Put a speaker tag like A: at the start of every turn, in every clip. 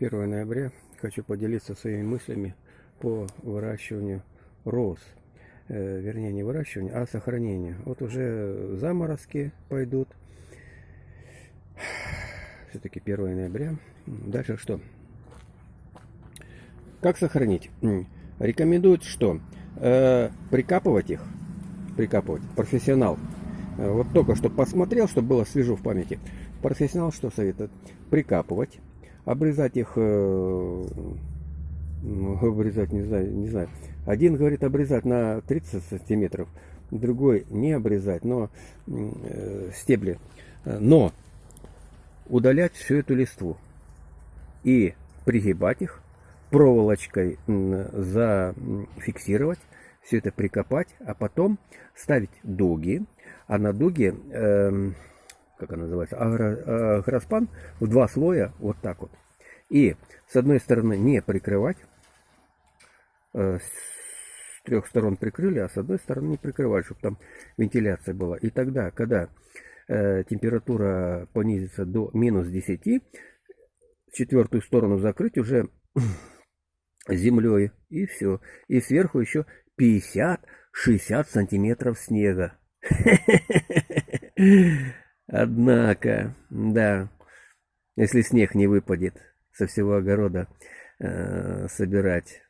A: 1 ноября хочу поделиться своими мыслями по выращиванию роз. Э, вернее, не выращиванию, а сохранению. Вот уже заморозки пойдут. Все-таки 1 ноября. Дальше что? Как сохранить? Рекомендуют что? Э, прикапывать их. Прикапывать. Профессионал. Э, вот только что посмотрел, чтобы было свежо в памяти. Профессионал что советует? Прикапывать обрезать их, э, ну, обрезать, не знаю, не знаю. Один говорит обрезать на 30 сантиметров, другой не обрезать, но э, стебли. Но удалять всю эту листву и пригибать их, проволочкой зафиксировать, все это прикопать, а потом ставить дуги, а на дуги э, как она называется, агроспан в два слоя, вот так вот. И с одной стороны не прикрывать, э, с трех сторон прикрыли, а с одной стороны не прикрывать, чтобы там вентиляция была. И тогда, когда э, температура понизится до минус 10, четвертую сторону закрыть уже землей, и все. И сверху еще 50-60 сантиметров снега. Однако, да, если снег не выпадет со всего огорода э, собирать.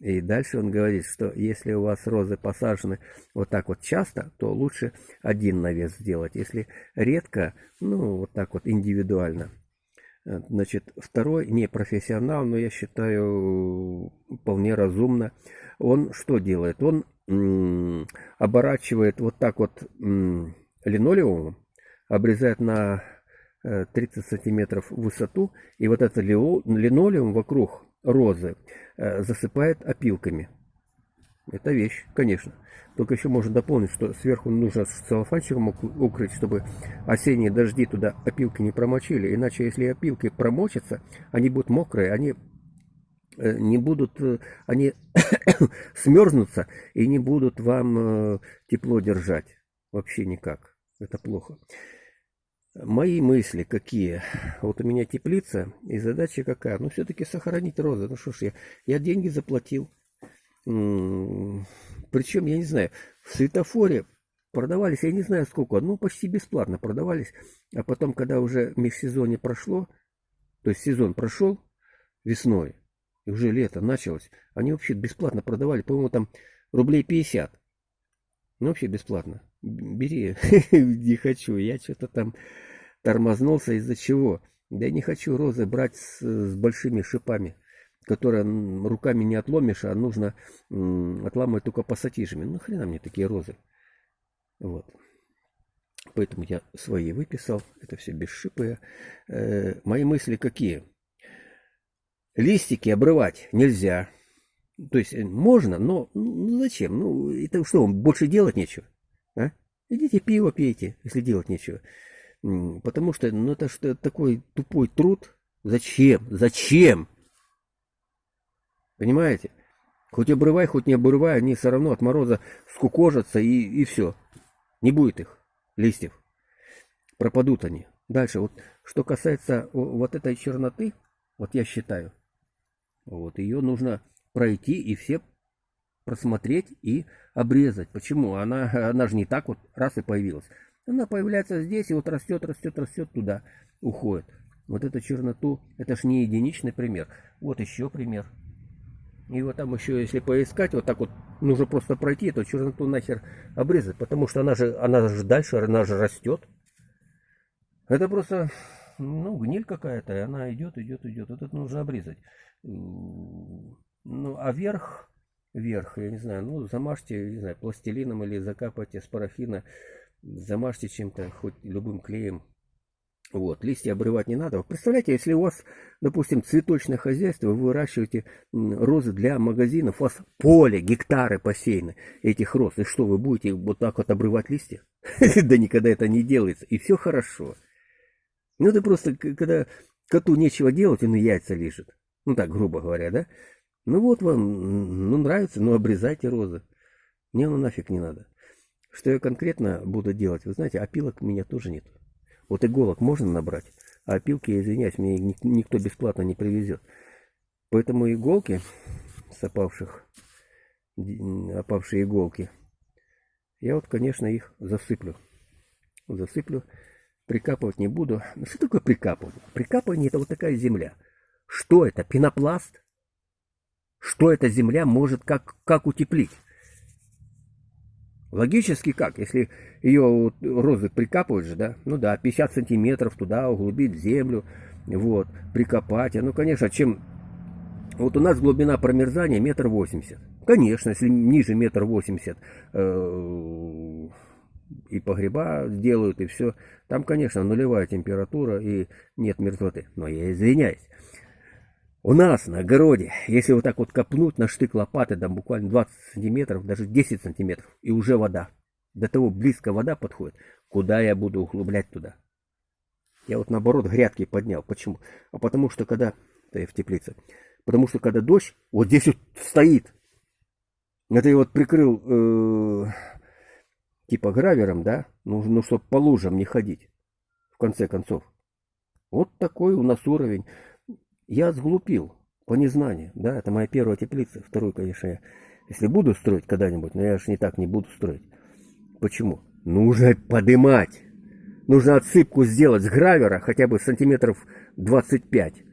A: И дальше он говорит, что если у вас розы посажены вот так вот часто, то лучше один навес сделать. Если редко, ну вот так вот индивидуально. Э, значит, второй не профессионал, но я считаю вполне разумно. Он что делает? Он оборачивает вот так вот линолеумом обрезает на 30 э, сантиметров высоту, и вот этот линолеум вокруг розы э, засыпает опилками. Это вещь, конечно. Только еще можно дополнить, что сверху нужно целлофанчиком укрыть, чтобы осенние дожди туда опилки не промочили. Иначе, если опилки промочатся, они будут мокрые, они э, не будут, они смерзнутся и не будут вам тепло держать. Вообще никак. Это плохо. Мои мысли какие? Вот у меня теплица, и задача какая? Ну, все-таки сохранить розы. Ну, что ж, я, я деньги заплатил. Причем, я не знаю, в светофоре продавались, я не знаю сколько, ну, почти бесплатно продавались. А потом, когда уже межсезонье прошло, то есть сезон прошел весной, и уже лето началось, они вообще бесплатно продавали, по-моему, там рублей 50. Ну, вообще бесплатно. Бери. Не хочу. Я что-то там тормознулся из-за чего? Да я не хочу розы брать с, с большими шипами, которые руками не отломишь, а нужно отламывать только пассатижами. Ну хрена мне такие розы. Вот. Поэтому я свои выписал. Это все бесшипые. Э, мои мысли какие? Листики обрывать нельзя. То есть э, можно, но ну, зачем? Ну, это что, больше делать нечего? Идите пиво пейте, если делать нечего. Потому что, ну это что такой тупой труд. Зачем? Зачем? Понимаете? Хоть обрывай, хоть не обрывай, они все равно от мороза скукожатся и, и все. Не будет их, листьев. Пропадут они. Дальше, вот что касается вот этой черноты, вот я считаю, вот ее нужно пройти и все просмотреть и обрезать. Почему? Она, она же не так вот раз и появилась. Она появляется здесь и вот растет, растет, растет туда, уходит. Вот эту черноту, это ж не единичный пример. Вот еще пример. И вот там еще, если поискать, вот так вот, нужно просто пройти эту черноту нахер обрезать, потому что она же, она же дальше, она же растет. Это просто, ну, гниль какая-то, и она идет, идет, идет. Вот это нужно обрезать. Ну, а верх, верх, я не знаю, ну, замажьте, не знаю, пластилином или закапайте с парафина замажьте чем-то, хоть любым клеем. Вот, листья обрывать не надо. Представляете, если у вас, допустим, цветочное хозяйство, вы выращиваете розы для магазинов, у вас поле, гектары посеяны этих роз, и что, вы будете вот так вот обрывать листья? Да никогда это не делается, и все хорошо. Ну, это просто, когда коту нечего делать, он и яйца лежит. Ну, так, грубо говоря, да? Ну, вот вам, ну, нравится, ну, обрезайте розы. Мне оно нафиг не надо. Что я конкретно буду делать? Вы знаете, опилок у меня тоже нет. Вот иголок можно набрать, А опилки, я извиняюсь, мне никто бесплатно не привезет. Поэтому иголки с опавших, опавшие иголки, я вот, конечно, их засыплю. Засыплю. Прикапывать не буду. Ну что такое прикапывание? Прикапывание это вот такая земля. Что это? Пенопласт? Что эта земля может как, как утеплить? Логически как? Если ее вот, розы же, да? Ну да, 50 сантиметров туда углубить землю, вот, прикопать. Ну, конечно, чем... Вот у нас глубина промерзания метр восемьдесят. Конечно, если ниже метр восемьдесят э, и погреба делают, и все, там, конечно, нулевая температура и нет мерзлоты. Но я извиняюсь. У нас на огороде, если вот так вот копнуть на штык лопаты, там буквально 20 сантиметров, даже 10 сантиметров, и уже вода. До того близко вода подходит. Куда я буду углублять туда? Я вот наоборот грядки поднял. Почему? А потому что когда... Да я в теплице. Потому что когда дождь, вот здесь вот стоит. Это я вот прикрыл э, типа гравером, да? Ну, ну чтобы по лужам не ходить. В конце концов. Вот такой у нас уровень. Я сглупил по незнанию, да, это моя первая теплица. Вторую, конечно, я, если буду строить когда-нибудь, но я же не так не буду строить. Почему? Нужно подымать. Нужно отсыпку сделать с гравера хотя бы сантиметров 25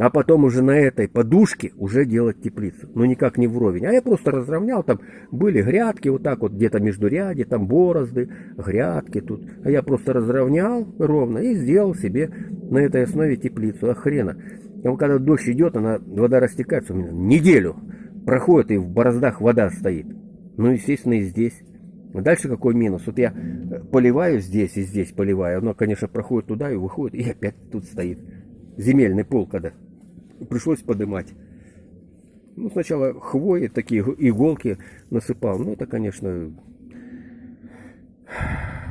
A: а потом уже на этой подушке уже делать теплицу. Но никак не вровень. А я просто разровнял, там были грядки вот так вот, где-то между ряде, там борозды, грядки тут. А я просто разровнял ровно и сделал себе на этой основе теплицу. А хрена. А когда дождь идет, она, вода растекается у меня неделю. Проходит и в бороздах вода стоит. Ну, естественно, и здесь. Дальше какой минус? Вот я поливаю здесь и здесь поливаю. Оно, конечно, проходит туда и выходит, и опять тут стоит. Земельный пол когда пришлось подымать. Ну, сначала хвои, такие иголки насыпал. Ну, это, конечно,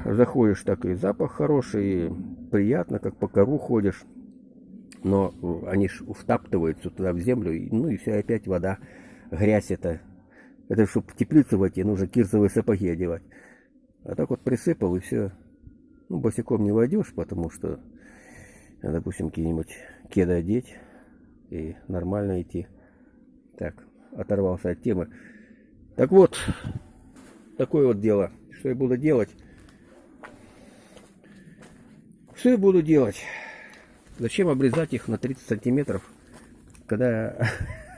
A: заходишь, так и запах хороший, и приятно, как по кору ходишь. Но они ж втаптываются туда в землю, ну и все, опять вода, грязь это. Это, чтобы в теплицу войти, нужно кирзовые сапоги одевать. А так вот присыпал, и все. Ну, босиком не войдешь, потому что, допустим, какие-нибудь кеды одеть и нормально идти. Так, оторвался от темы. Так вот, такое вот дело. Что я буду делать? Что я буду делать? Зачем обрезать их на 30 сантиметров, когда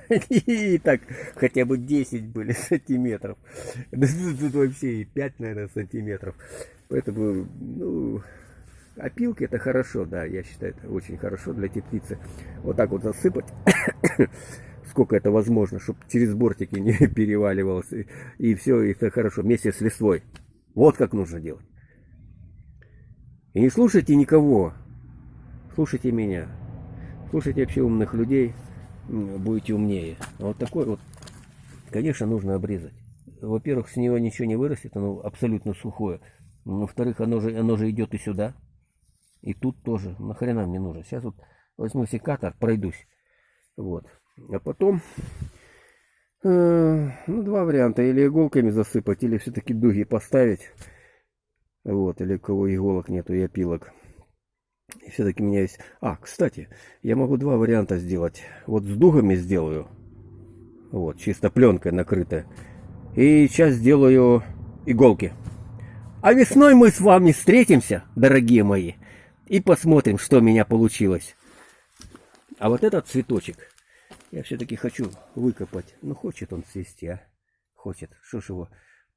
A: и так хотя бы 10 были сантиметров. Тут вообще и 5, наверное, сантиметров. Поэтому, ну, Опилки это хорошо, да, я считаю, это очень хорошо для теплицы. Вот так вот засыпать, сколько это возможно, чтобы через бортики не переваливалось. И, все, и это хорошо, вместе с листвой. Вот как нужно делать. И не слушайте никого, слушайте меня. Слушайте вообще умных людей, будете умнее. Вот такой вот, конечно, нужно обрезать. Во-первых, с него ничего не вырастет, оно абсолютно сухое. Во-вторых, оно же, оно же идет и сюда. И тут тоже. Нахрена мне нужно. Сейчас вот возьму секатор, пройдусь. Вот. А потом... Э, ну, два варианта. Или иголками засыпать, или все-таки дуги поставить. Вот. Или у кого иголок нету и опилок. И все-таки меня есть... А, кстати, я могу два варианта сделать. Вот с дугами сделаю. Вот, чисто пленкой накрытая. И сейчас сделаю иголки. А весной мы с вами встретимся, дорогие мои и посмотрим, что у меня получилось. А вот этот цветочек я все-таки хочу выкопать. Ну, хочет он цвести, а? Хочет. Что ж его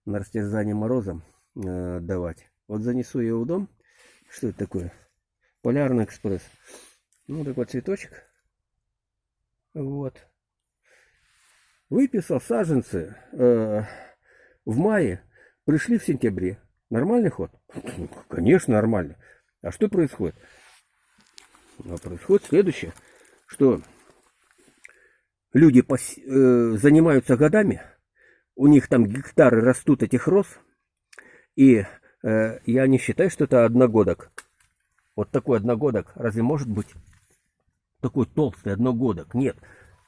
A: на растерзание морозом э, давать. Вот занесу его в дом. Что это такое? Полярный экспресс. Ну, такой цветочек. Вот. Выписал саженцы э, в мае. Пришли в сентябре. Нормальный ход? Конечно, нормальный. А что происходит? А происходит следующее, что люди пос... э, занимаются годами, у них там гектары растут этих роз, и э, я не считаю, что это одногодок. Вот такой одногодок, разве может быть такой толстый одногодок? Нет.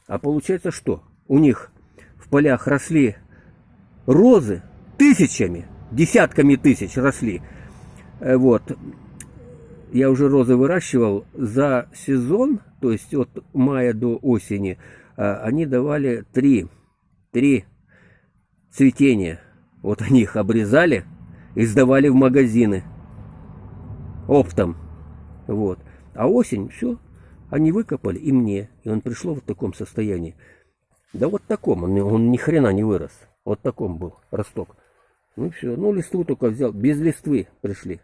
A: А получается что? У них в полях росли розы тысячами, десятками тысяч росли. Э, вот я уже розы выращивал за сезон, то есть от мая до осени, а, они давали три, три цветения. Вот они их обрезали и сдавали в магазины оптом. Вот. А осень, все, они выкопали и мне. И он пришло в таком состоянии. Да вот таком, он, он ни хрена не вырос. Вот таком был росток. Ну все, ну листву только взял, без листвы пришли.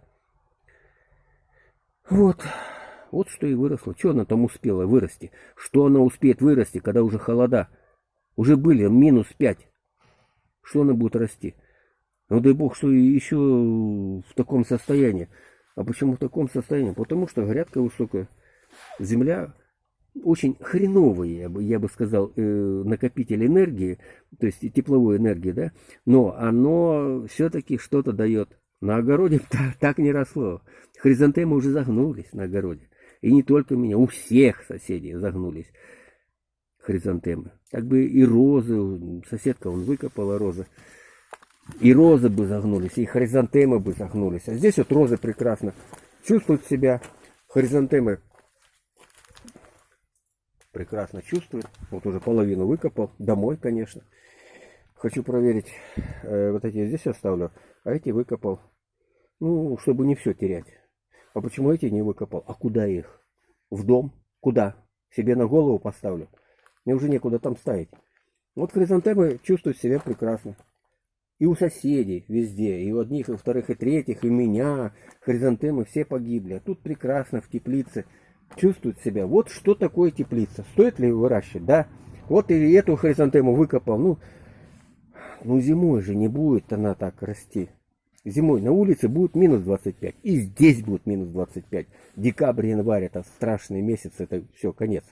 A: Вот, вот что и выросло. Что она там успела вырасти? Что она успеет вырасти, когда уже холода? Уже были минус 5. Что она будет расти? Ну дай бог, что еще в таком состоянии. А почему в таком состоянии? Потому что грядка высокая. Земля очень хреновый, я бы, я бы сказал, э, накопитель энергии, то есть тепловой энергии, да, но оно все-таки что-то дает. На огороде так, так не росло. Хризантемы уже загнулись на огороде. И не только у меня, у всех соседей загнулись хризантемы. Так бы и розы, соседка он выкопала розы. И розы бы загнулись, и хризантемы бы загнулись. А здесь вот розы прекрасно чувствуют себя. Хризантемы прекрасно чувствуют. Вот уже половину выкопал. Домой, конечно. Хочу проверить. Э, вот эти здесь оставлю. А эти выкопал. Ну, чтобы не все терять. А почему эти не выкопал? А куда их? В дом? Куда? Себе на голову поставлю. Мне уже некуда там ставить. Вот хризантемы чувствуют себя прекрасно. И у соседей везде, и у одних, и у вторых, и третьих, и меня. Хризантемы все погибли. А тут прекрасно в теплице чувствуют себя. Вот что такое теплица. Стоит ли выращивать? Да. Вот и эту хризантему выкопал. Ну, ну зимой же не будет она так расти. Зимой на улице будет минус 25. И здесь будет минус 25. Декабрь, январь это страшный месяц. Это все, конец.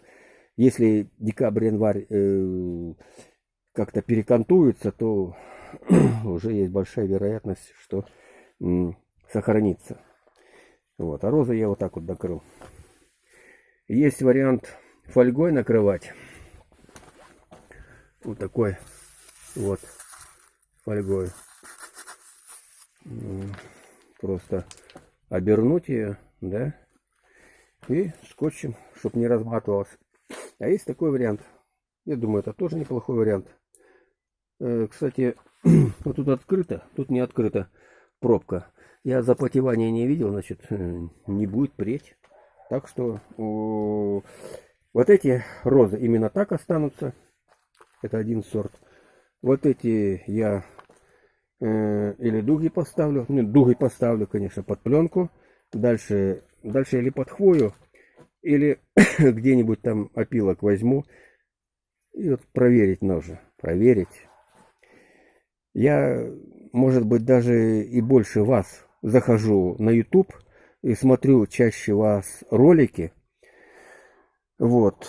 A: Если декабрь, январь э, как-то перекантуются, то уже есть большая вероятность, что сохранится. Вот. А розы я вот так вот накрыл. Есть вариант фольгой накрывать. Вот такой вот фольгой. Просто обернуть ее, да, и скотчем, чтобы не разматывалось. А есть такой вариант. Я думаю, это тоже неплохой вариант. Э, кстати, вот тут открыто, тут не открыта пробка. Я запотевания не видел, значит, э, не будет преть. Так что о, вот эти розы именно так останутся. Это один сорт. Вот эти я э, или дуги поставлю. Ну, дуги поставлю, конечно, под пленку. Дальше, дальше или под хвою, или где-нибудь там опилок возьму. И вот проверить нужно. Проверить. Я, может быть, даже и больше вас захожу на YouTube и смотрю чаще вас ролики, вот,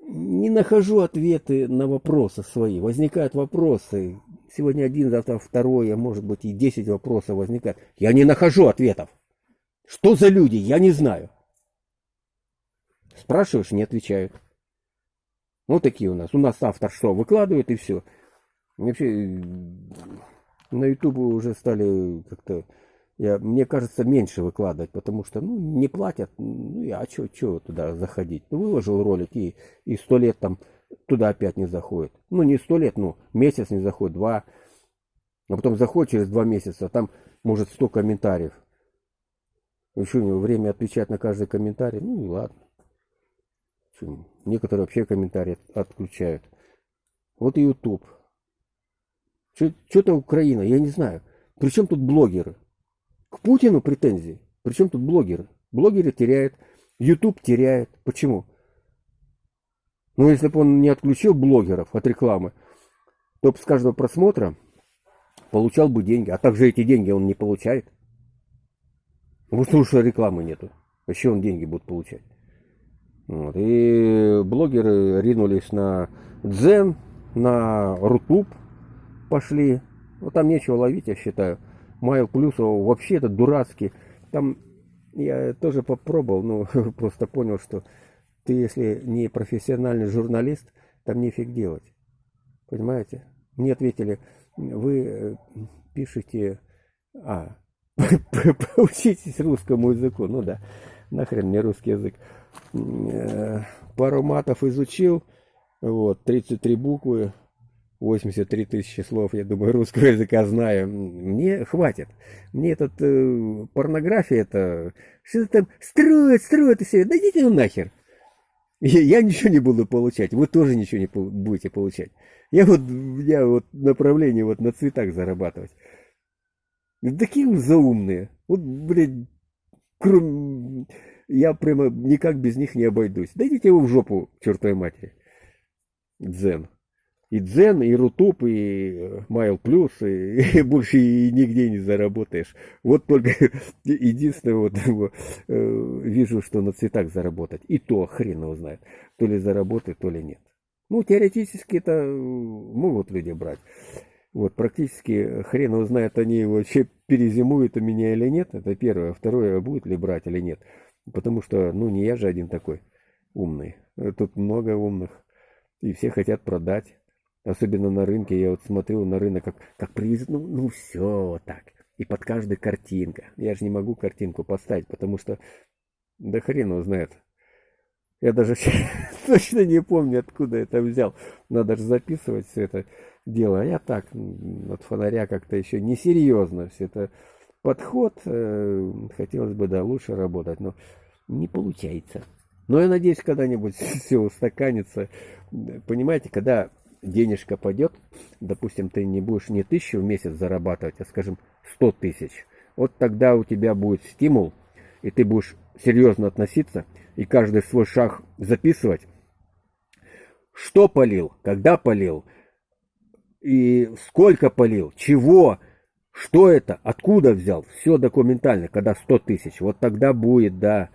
A: не нахожу ответы на вопросы свои. Возникают вопросы. Сегодня один, завтра второй, а может быть и десять вопросов возникает. Я не нахожу ответов. Что за люди? Я не знаю. Спрашиваешь, не отвечают. Вот такие у нас. У нас автор что, выкладывает и все. Вообще на ютубе уже стали как-то я, мне кажется, меньше выкладывать, потому что, ну, не платят, ну, а что, что туда заходить? Ну, выложил ролик и, и сто лет там туда опять не заходит. Ну, не сто лет, ну, месяц не заходит, два. А потом заходит через два месяца, а там, может, сто комментариев. Еще у него время отвечать на каждый комментарий, ну, и ладно. Некоторые вообще комментарии отключают. Вот и YouTube. Что-то Украина, я не знаю. Причем тут блогеры? К Путину претензии. Причем тут блогеры? Блогеры теряют, YouTube теряет. Почему? Ну, если бы он не отключил блогеров от рекламы, то с каждого просмотра получал бы деньги. А также эти деньги он не получает. Потому что рекламы нету. Еще он деньги будет получать. Вот. И блогеры ринулись на Дзен, на Рутуб пошли. Ну, там нечего ловить, я считаю. Майл Плюсов вообще это дурацкий. Там я тоже попробовал, но просто понял, что ты, если не профессиональный журналист, там нефиг делать. Понимаете? Мне ответили, вы э, пишете... А, поучитесь русскому языку. Ну да, нахрен мне русский язык. Э, пару матов изучил, вот, 33 буквы, 83 тысячи слов, я думаю, русского языка знаю. Мне хватит. Мне этот э, порнография, это что-то там строят, строят и все. Да идите ну нахер. Я, я ничего не буду получать, вы тоже ничего не будете получать. Я вот, я вот направление вот на цветах зарабатывать. Такие заумные. Вот, блядь, кроме... Я прямо никак без них не обойдусь. Дайте вы в жопу, чертовой матери. Дзен и Дзен, и Рутуб, и Майл Плюс, и, и больше и нигде не заработаешь. Вот только единственное, вот э, вижу, что на цветах заработать. И то хрен его знает. То ли заработает, то ли нет. Ну, теоретически это могут люди брать. Вот, практически хрен его знает, они вообще перезимуют у меня или нет. Это первое. Второе, будет ли брать или нет. Потому что, ну, не я же один такой умный. Тут много умных. И все хотят продать. Особенно на рынке, я вот смотрю на рынок, как, как привезут, ну, ну все так. И под каждой картинка. Я же не могу картинку поставить, потому что, да хрен его знает. Я даже точно не помню, откуда это взял. Надо же записывать все это дело. А я так, от фонаря как-то еще несерьезно все это подход. Э, хотелось бы, да, лучше работать, но не получается. Но я надеюсь, когда-нибудь все устаканится. Понимаете, когда денежка пойдет, допустим, ты не будешь не тысячу в месяц зарабатывать, а, скажем, сто тысяч, вот тогда у тебя будет стимул, и ты будешь серьезно относиться, и каждый свой шаг записывать, что полил, когда полил, и сколько полил, чего, что это, откуда взял, все документально, когда 100 тысяч, вот тогда будет, да,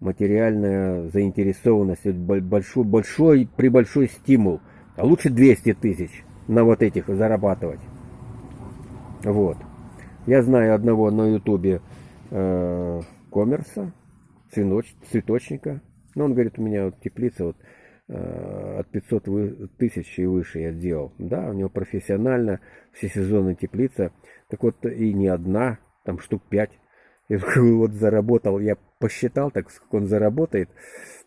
A: материальная заинтересованность, большой, большой, при большой стимул – а лучше 200 тысяч на вот этих зарабатывать. Вот. Я знаю одного на ютубе э, коммерса, цветоч, цветочника. Но он говорит, у меня вот теплица вот э, от 500 вы, тысяч и выше я сделал. Да, у него профессионально, все сезоны теплица. Так вот и не одна, там штук 5. И вот заработал, я посчитал, так сколько он заработает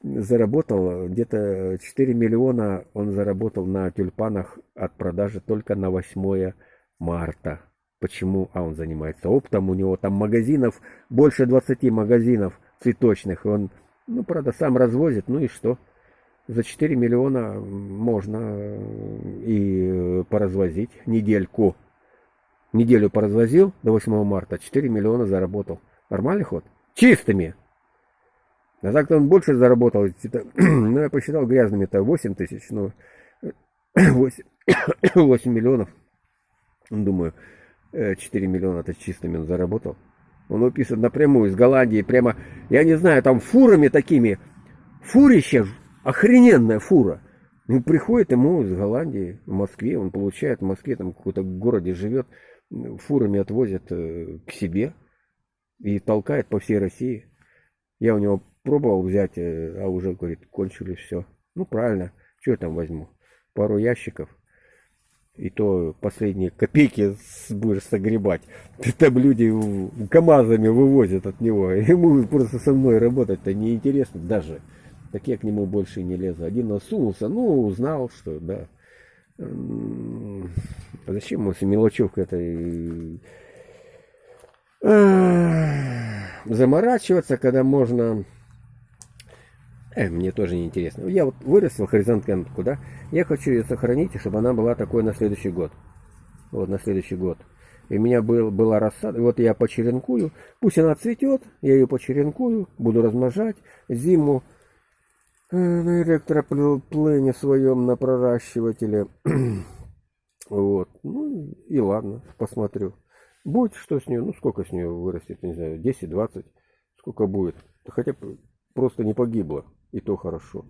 A: заработал где-то 4 миллиона он заработал на тюльпанах от продажи только на 8 марта. Почему? А он занимается оптом, у него там магазинов, больше 20 магазинов цветочных. Он, ну, правда, сам развозит, ну и что? За 4 миллиона можно и поразвозить недельку. Неделю поразвозил до 8 марта, 4 миллиона заработал. Нормальный ход? Чистыми! А так-то он больше заработал. Ну, я посчитал грязными, это 8 тысяч, ну, 8, 8 миллионов. Думаю, 4 э, миллиона это чистыми он заработал. Он выписывает напрямую из Голландии, прямо, я не знаю, там фурами такими. Фурище, охрененная фура. Ну, приходит ему из Голландии, в Москве, он получает в Москве, там в каком-то городе живет, фурами отвозят э, к себе и толкает по всей России. Я у него пробовал взять, э, а уже, говорит, кончились все. Ну, правильно, что я там возьму? Пару ящиков. И то последние копейки будешь согребать. Там люди КАМАЗами вывозят от него. Ему просто со мной работать-то неинтересно даже. Так я к нему больше не лезу. Один насунулся, ну, узнал, что, да. А зачем ему с мелочевкой это заморачиваться, когда можно Э, мне тоже не интересно. Я вот вырастил хоризонтку, да? Я хочу ее сохранить, чтобы она была такой на следующий год. Вот на следующий год. И у меня был, была рассада. Вот я почеренкую. Пусть она цветет. Я ее почеренкую. Буду размножать. Зиму э, на электроплене своем на проращивателе. вот. Ну и ладно. Посмотрю. Будет что с нее. Ну сколько с нее вырастет. Не знаю. 10-20. Сколько будет. Хотя просто не погибло. И то хорошо.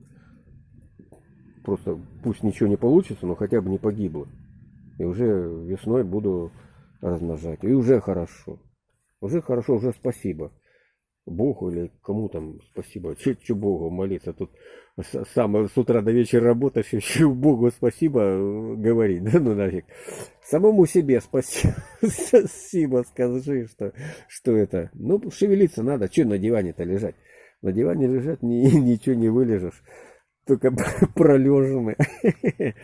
A: Просто пусть ничего не получится, но хотя бы не погибло. И уже весной буду размножать. И уже хорошо. Уже хорошо, уже спасибо. Богу или кому там спасибо. Че, Богу молиться? Тут сам с утра до вечера работаешь, еще Богу спасибо э, говорить. Да ну нафиг. Самому себе спасибо, спасибо скажи, что, что это. Ну, шевелиться надо. Че на диване-то лежать? На диване лежать ни, ничего не вылежешь. Только пролежаны.